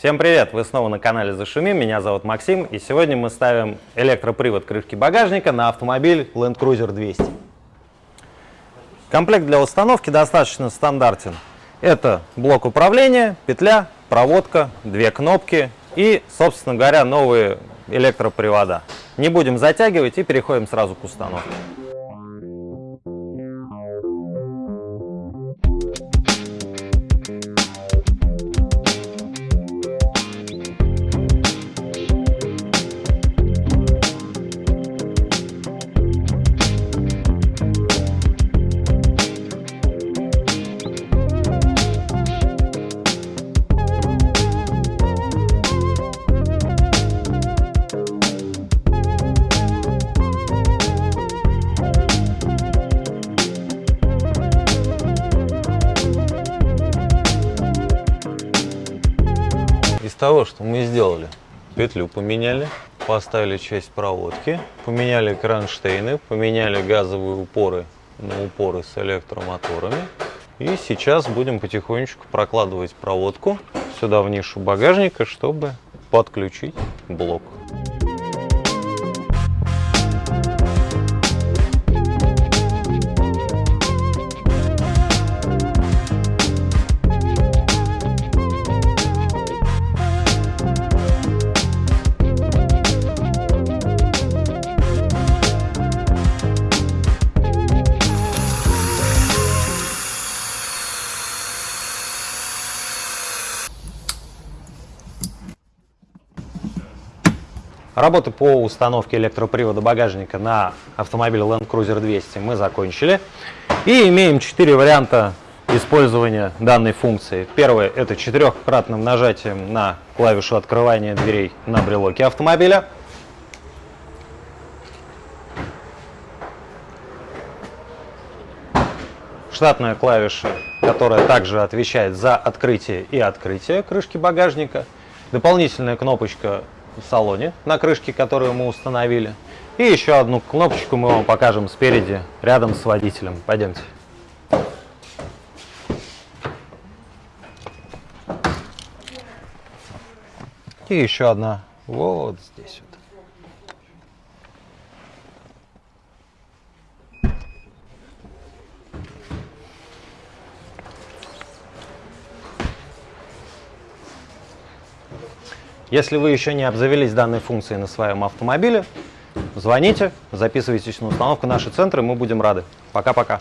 Всем привет! Вы снова на канале Зашумим, меня зовут Максим, и сегодня мы ставим электропривод крышки багажника на автомобиль Land Cruiser 200. Комплект для установки достаточно стандартен. Это блок управления, петля, проводка, две кнопки и, собственно говоря, новые электропривода. Не будем затягивать и переходим сразу к установке. Того, что мы сделали, петлю поменяли, поставили часть проводки, поменяли кронштейны, поменяли газовые упоры на упоры с электромоторами. И сейчас будем потихонечку прокладывать проводку сюда в нишу багажника, чтобы подключить блок. Работы по установке электропривода багажника на автомобиле Land Cruiser 200 мы закончили. И имеем четыре варианта использования данной функции. Первое – это четырехкратным нажатием на клавишу открывания дверей на брелоке автомобиля. Штатная клавиша, которая также отвечает за открытие и открытие крышки багажника. Дополнительная кнопочка в салоне на крышке, которую мы установили. И еще одну кнопочку мы вам покажем спереди, рядом с водителем. Пойдемте. И еще одна вот здесь вот. Если вы еще не обзавелись данной функцией на своем автомобиле, звоните, записывайтесь на установку наши центры, мы будем рады. Пока-пока.